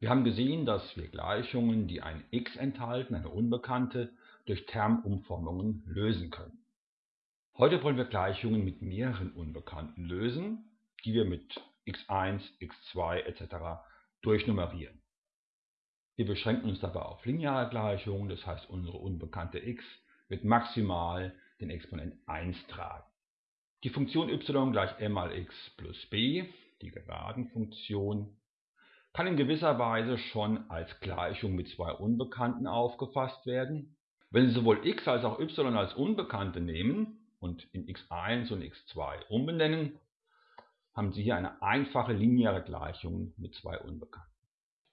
Wir haben gesehen, dass wir Gleichungen, die ein x enthalten, eine Unbekannte, durch Termumformungen lösen können. Heute wollen wir Gleichungen mit mehreren Unbekannten lösen, die wir mit x1, x2 etc. durchnummerieren. Wir beschränken uns dabei auf lineare Gleichungen, das heißt unsere unbekannte x wird maximal den Exponent 1 tragen. Die Funktion y gleich m mal x plus b, die Geradenfunktion, kann in gewisser Weise schon als Gleichung mit zwei Unbekannten aufgefasst werden. Wenn Sie sowohl x als auch y als Unbekannte nehmen und in x1 und x2 umbenennen, haben Sie hier eine einfache lineare Gleichung mit zwei Unbekannten.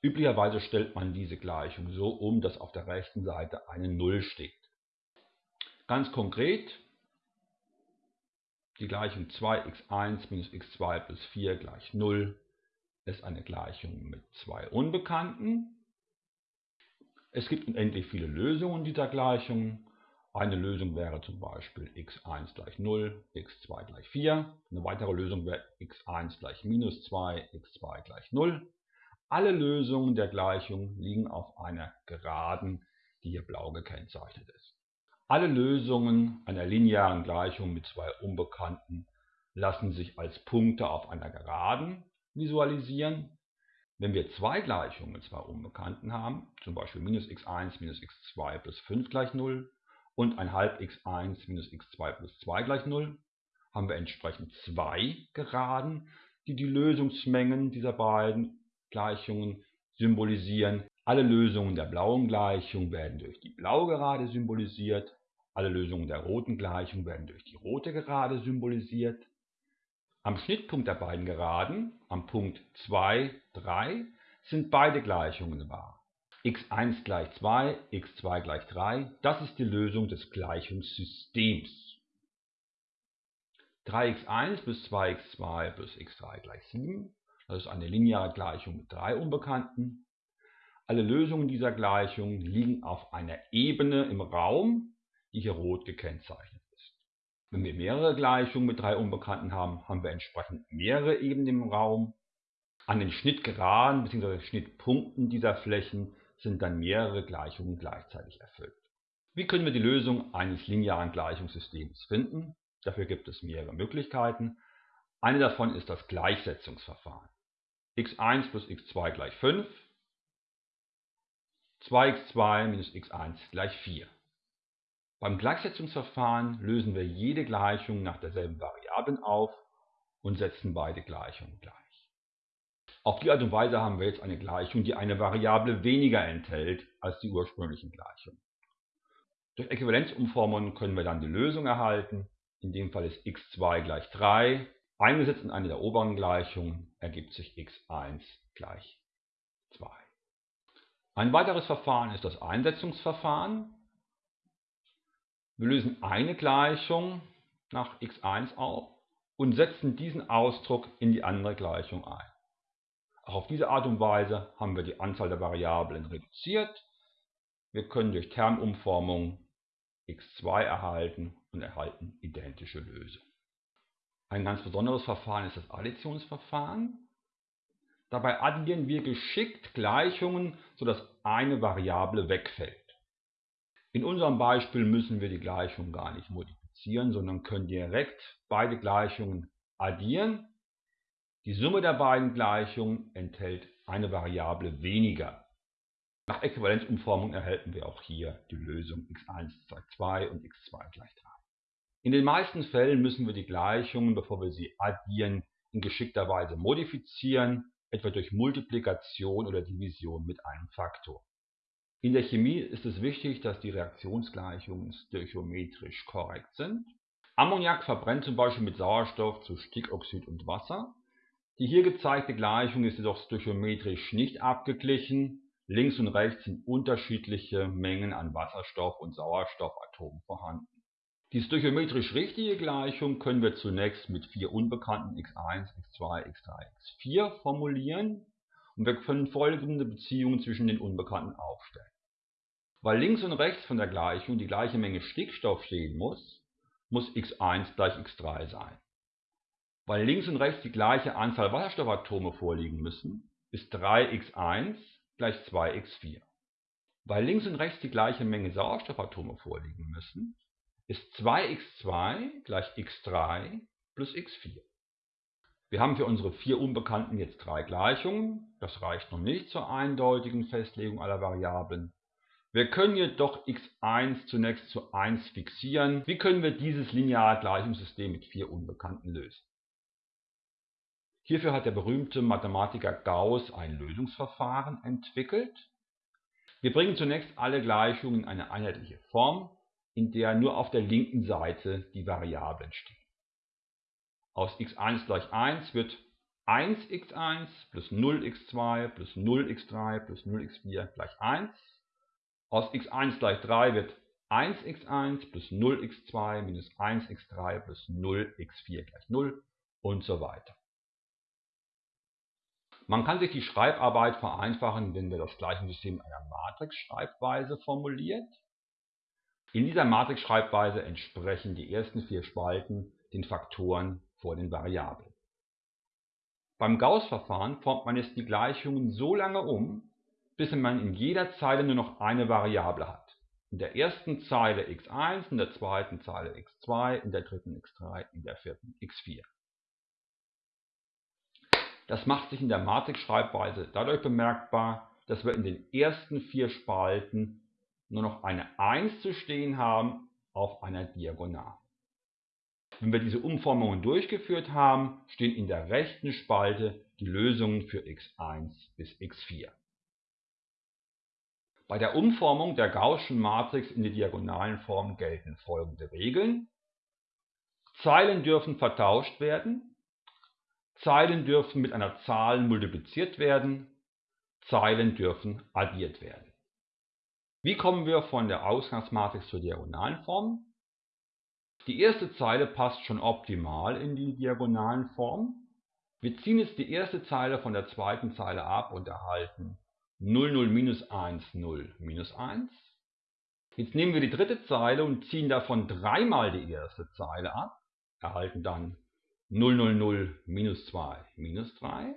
Üblicherweise stellt man diese Gleichung so um, dass auf der rechten Seite eine 0 steht. Ganz konkret, die Gleichung 2x1 minus x2 plus 4 gleich 0 ist eine Gleichung mit zwei Unbekannten. Es gibt unendlich viele Lösungen dieser Gleichung. Eine Lösung wäre zum Beispiel x1 gleich 0, x2 gleich 4. Eine weitere Lösung wäre x1 gleich minus 2, x2 gleich 0. Alle Lösungen der Gleichung liegen auf einer Geraden, die hier blau gekennzeichnet ist. Alle Lösungen einer linearen Gleichung mit zwei Unbekannten lassen sich als Punkte auf einer Geraden visualisieren. Wenn wir zwei Gleichungen mit zwei Unbekannten haben, zum Beispiel minus x1 minus x2 plus 5 gleich 0 und ein halb x1 minus x2 plus 2 gleich 0, haben wir entsprechend zwei Geraden, die die Lösungsmengen dieser beiden Gleichungen symbolisieren. Alle Lösungen der blauen Gleichung werden durch die blaue Gerade symbolisiert. Alle Lösungen der roten Gleichung werden durch die rote Gerade symbolisiert. Am Schnittpunkt der beiden Geraden, am Punkt 2, 3, sind beide Gleichungen wahr. x1 gleich 2, x2 gleich 3, das ist die Lösung des Gleichungssystems. 3x1 plus 2x2 plus x3 gleich 7, das ist eine lineare Gleichung mit drei Unbekannten. Alle Lösungen dieser Gleichung liegen auf einer Ebene im Raum, die hier rot gekennzeichnet wenn wir mehrere Gleichungen mit drei Unbekannten haben, haben wir entsprechend mehrere Ebenen im Raum. An den Schnittgeraden bzw. Schnittpunkten dieser Flächen sind dann mehrere Gleichungen gleichzeitig erfüllt. Wie können wir die Lösung eines linearen Gleichungssystems finden? Dafür gibt es mehrere Möglichkeiten. Eine davon ist das Gleichsetzungsverfahren. x1 plus x2 gleich 5, 2x2 minus x1 gleich 4. Beim Gleichsetzungsverfahren lösen wir jede Gleichung nach derselben Variablen auf und setzen beide Gleichungen gleich. Auf die Art und Weise haben wir jetzt eine Gleichung, die eine Variable weniger enthält als die ursprünglichen Gleichungen. Durch Äquivalenzumformungen können wir dann die Lösung erhalten. In dem Fall ist x2 gleich 3. Eingesetzt in eine der oberen Gleichungen ergibt sich x1 gleich 2. Ein weiteres Verfahren ist das Einsetzungsverfahren. Wir lösen eine Gleichung nach x1 auf und setzen diesen Ausdruck in die andere Gleichung ein. Auch auf diese Art und Weise haben wir die Anzahl der Variablen reduziert. Wir können durch Termumformung x2 erhalten und erhalten identische Lösungen. Ein ganz besonderes Verfahren ist das Additionsverfahren. Dabei addieren wir geschickt Gleichungen, sodass eine Variable wegfällt. In unserem Beispiel müssen wir die Gleichung gar nicht modifizieren, sondern können direkt beide Gleichungen addieren. Die Summe der beiden Gleichungen enthält eine Variable weniger. Nach Äquivalenzumformung erhalten wir auch hier die Lösung x1 gleich 2 und x2 gleich 3. In den meisten Fällen müssen wir die Gleichungen, bevor wir sie addieren, in geschickter Weise modifizieren, etwa durch Multiplikation oder Division mit einem Faktor. In der Chemie ist es wichtig, dass die Reaktionsgleichungen stöchiometrisch korrekt sind. Ammoniak verbrennt zum Beispiel mit Sauerstoff zu Stickoxid und Wasser. Die hier gezeigte Gleichung ist jedoch stöchiometrisch nicht abgeglichen. Links und rechts sind unterschiedliche Mengen an Wasserstoff- und Sauerstoffatomen vorhanden. Die stöchiometrisch richtige Gleichung können wir zunächst mit vier unbekannten x1, x2, x3, x4 formulieren und wir können folgende Beziehungen zwischen den Unbekannten aufstellen. Weil links und rechts von der Gleichung die gleiche Menge Stickstoff stehen muss, muss x1 gleich x3 sein. Weil links und rechts die gleiche Anzahl Wasserstoffatome vorliegen müssen, ist 3x1 gleich 2x4. Weil links und rechts die gleiche Menge Sauerstoffatome vorliegen müssen, ist 2x2 gleich x3 plus x4. Wir haben für unsere vier Unbekannten jetzt drei Gleichungen. Das reicht noch nicht zur eindeutigen Festlegung aller Variablen. Wir können jedoch x1 zunächst zu 1 fixieren. Wie können wir dieses lineare Gleichungssystem mit vier Unbekannten lösen? Hierfür hat der berühmte Mathematiker Gauss ein Lösungsverfahren entwickelt. Wir bringen zunächst alle Gleichungen in eine einheitliche Form, in der nur auf der linken Seite die Variablen stehen. Aus x1 gleich 1 wird 1x1 plus 0x2 plus 0x3 plus 0x4 gleich 1. Aus x1 gleich 3 wird 1x1 plus 0x2 minus 1x3 plus 0x4 gleich 0 und so weiter. Man kann sich die Schreibarbeit vereinfachen, wenn wir das Gleichungssystem in einer Matrix-Schreibweise formuliert. In dieser Matrix-Schreibweise entsprechen die ersten vier Spalten den Faktoren vor den Variablen. Beim Gauss-Verfahren formt man jetzt die Gleichungen so lange um, bis man in jeder Zeile nur noch eine Variable hat. In der ersten Zeile x1, in der zweiten Zeile x2, in der dritten x3, in der vierten x4. Das macht sich in der Matrix-Schreibweise dadurch bemerkbar, dass wir in den ersten vier Spalten nur noch eine 1 zu stehen haben auf einer Diagonal. Wenn wir diese Umformungen durchgeführt haben, stehen in der rechten Spalte die Lösungen für x1 bis x4. Bei der Umformung der Gaußschen Matrix in die diagonalen Form gelten folgende Regeln. Zeilen dürfen vertauscht werden, Zeilen dürfen mit einer Zahl multipliziert werden, Zeilen dürfen addiert werden. Wie kommen wir von der Ausgangsmatrix zur diagonalen Form? Die erste Zeile passt schon optimal in die diagonalen Form. Wir ziehen jetzt die erste Zeile von der zweiten Zeile ab und erhalten 0, 0, minus 1, 0, minus 1. Jetzt nehmen wir die dritte Zeile und ziehen davon dreimal die erste Zeile ab, erhalten dann 0, 0, 0, minus 2, minus 3.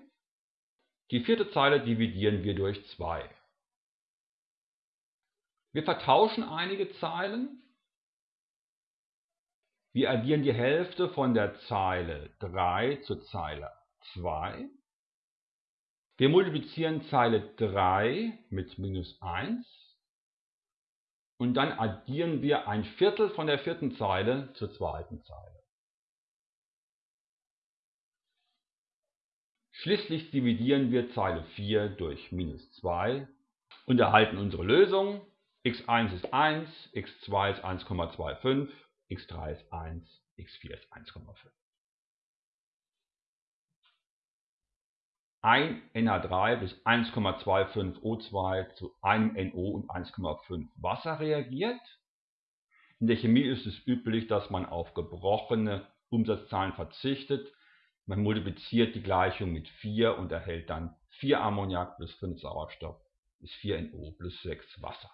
Die vierte Zeile dividieren wir durch 2. Wir vertauschen einige Zeilen. Wir addieren die Hälfte von der Zeile 3 zur Zeile 2. Wir multiplizieren Zeile 3 mit minus 1 und dann addieren wir ein Viertel von der vierten Zeile zur zweiten Zeile. Schließlich dividieren wir Zeile 4 durch minus 2 und erhalten unsere Lösung. x1 ist 1, x2 ist 1,25, x3 ist 1, x4 ist 1,5. Ein NH3 plus 1,25 O2 zu einem NO und 1,5 Wasser reagiert. In der Chemie ist es üblich, dass man auf gebrochene Umsatzzahlen verzichtet man multipliziert die Gleichung mit 4 und erhält dann 4 Ammoniak plus 5 Sauerstoff ist 4NO plus 6 Wasser.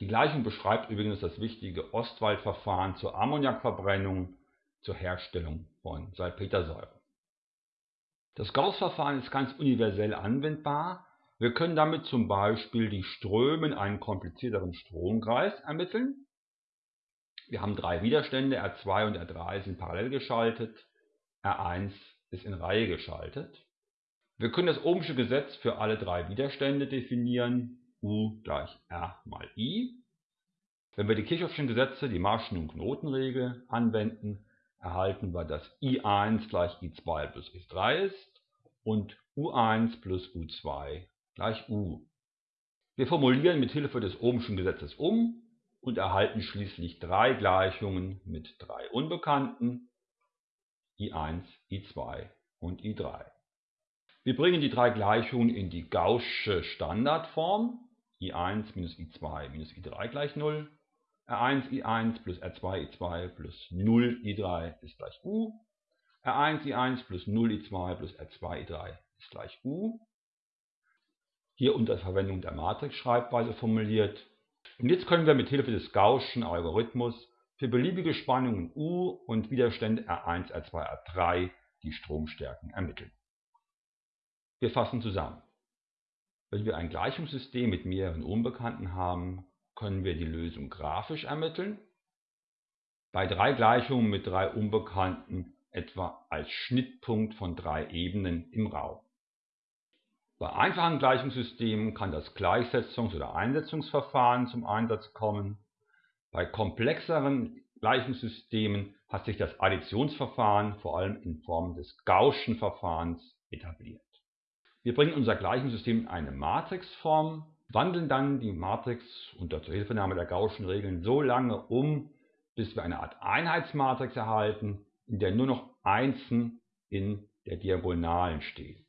Die Gleichung beschreibt übrigens das wichtige Ostwald-Verfahren zur Ammoniakverbrennung zur Herstellung von Salpetersäure. Das Gauss-Verfahren ist ganz universell anwendbar. Wir können damit zum Beispiel die Ströme in einem komplizierteren Stromkreis ermitteln. Wir haben drei Widerstände, R2 und R3 sind parallel geschaltet. R1 ist in Reihe geschaltet. Wir können das Ohmsche Gesetz für alle drei Widerstände definieren, U gleich R mal I. Wenn wir die Kirchhoffschen Gesetze, die Marschen- und Knotenregel anwenden, erhalten wir, dass I1 gleich I2 plus I3 ist und U1 plus U2 gleich U. Wir formulieren mit Hilfe des Ohmschen Gesetzes um und erhalten schließlich drei Gleichungen mit drei Unbekannten I1, I2 und I3. Wir bringen die drei Gleichungen in die gaußsche Standardform. I1 minus I2 minus I3 gleich 0. R1 I1 plus R2 I2 plus 0 I3 ist gleich U. R1 I1 plus 0 I2 plus R2 I3 ist gleich U. Hier unter Verwendung der Matrix-Schreibweise formuliert. Und jetzt können wir mit Hilfe des Gaußschen Algorithmus für beliebige Spannungen U und Widerstände R1, R2, R3 die Stromstärken ermitteln. Wir fassen zusammen. Wenn wir ein Gleichungssystem mit mehreren Unbekannten haben, können wir die Lösung grafisch ermitteln. Bei drei Gleichungen mit drei Unbekannten etwa als Schnittpunkt von drei Ebenen im Raum. Bei einfachen Gleichungssystemen kann das Gleichsetzungs- oder Einsetzungsverfahren zum Einsatz kommen. Bei komplexeren Gleichungssystemen hat sich das Additionsverfahren vor allem in Form des Gaußschen Verfahrens etabliert. Wir bringen unser Gleichungssystem in eine Matrixform, wandeln dann die Matrix unter Zuhilfenahme der Gaußschen Regeln so lange um, bis wir eine Art Einheitsmatrix erhalten, in der nur noch Einsen in der Diagonalen stehen.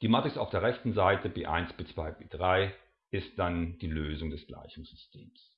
Die Matrix auf der rechten Seite B1, B2, B3 ist dann die Lösung des Gleichungssystems